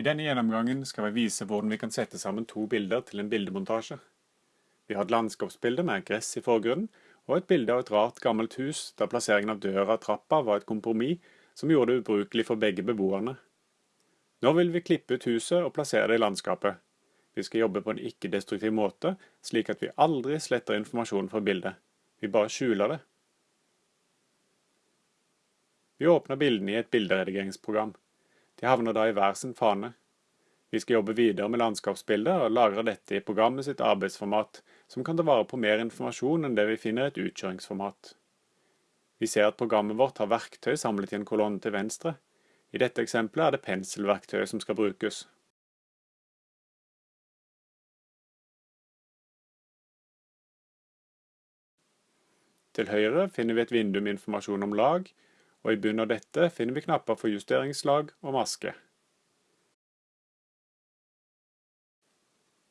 I denne gjennomgangen skal vi vise hvordan vi kan sette sammen to bilder til en bildemontasje. Vi har et landskapsbilde med gress i forgrunnen, og et bilde av et rart gammelt hus der plasseringen av døra og trappa var et kompromiss som gjorde det ubrukelig for begge beboerne. Nå vil vi klippe ut huset og plassere det i landskapet. Vi skal jobbe på en ikke-destruktiv måte, slik at vi aldri sletter informasjonen fra bildet. Vi bare skjuler det. Vi åpner bildene i et bilderedigeringsprogram. De havner da i hver sin fane. Vi skal jobbe videre med landskapsbildet og lagre dette i programmet sitt arbeidsformat, som kan ta vare på mer informasjon enn det vi finner i et utkjøringsformat. Vi ser at programmet vårt har verktøy samlet i en kolonne til venstre. I dette eksempelet er det penselverktøyet som skal brukes. Til høyre finner vi et vindu med informasjon om lag, og i bunnen av dette finner vi knapper for justeringslag og maske.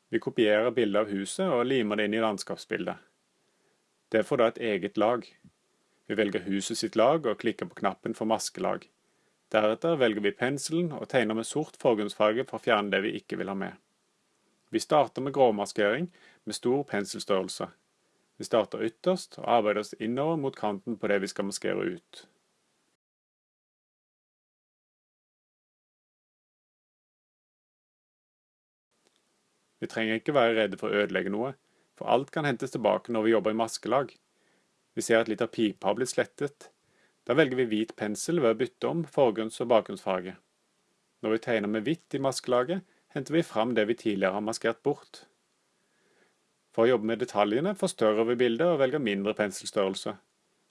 Vi kopierer bildet av huset og limer det inn i landskapsbildet. Det får da et eget lag. Vi velger huset sitt lag og klikker på knappen for maskelag. Deretter velger vi penselen og tegner med sort forgrunnsfarge for å fjerne det vi ikke vil ha med. Vi starter med gråmaskering med stor penselstørrelse. Vi starter ytterst og arbeider oss innover mot kanten på det vi skal maskere ut. Vi trenger ikke være redde for å ødelegge noe, for alt kan hentes tilbake når vi jobber i maskelag. Vi ser at litt av pipa har blitt slettet. Da velger vi hvit pensel ved å bytte om forgrunns- og bakgrunnsfarge. Når vi tegner med hvitt i maskelaget, henter vi fram det vi tidligere har maskert bort. For å jobbe med detaljene forstørrer vi bildet og velger mindre penselstørrelse.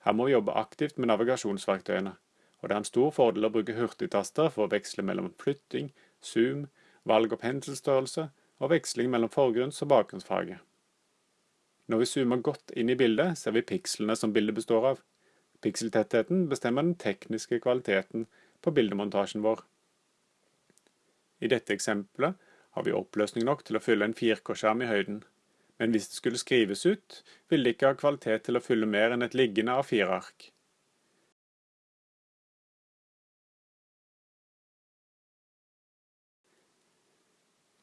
Her må vi jobbe aktivt med navigasjonsverktøyene, og det er en stor fordel å bruke hurtigtaster for å veksle mellom flytting, zoom, valg og penselstørrelse og veksling mellom forgrunns- og bakgrunnsfarge. Når vi zoomer godt inn i bildet, ser vi pikslene som bildet består av. Pikseltettheten bestemmer den tekniske kvaliteten på bildemontasjen vår. I dette eksempelet har vi oppløsning nok til å fylle en 4K-skjerm i høyden. Men hvis det skulle skrives ut, ville det ikke ha kvalitet til å fylle mer enn et liggende A4-ark.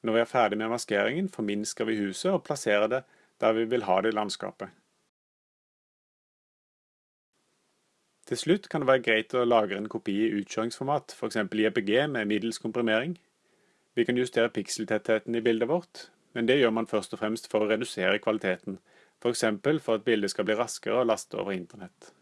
Når vi er ferdig med maskeringen, forminsker vi huset og plasserer det der vi vil ha det i landskapet. Til slutt kan det være greit å lagre en kopi i utkjøringsformat, f.eks. JPG med middels komprimering. Vi kan justere pikseltettheten i bildet vårt, men det gjør man først og fremst for å redusere kvaliteten, f.eks. for, for at bildet skal bli raskere å laste over internett.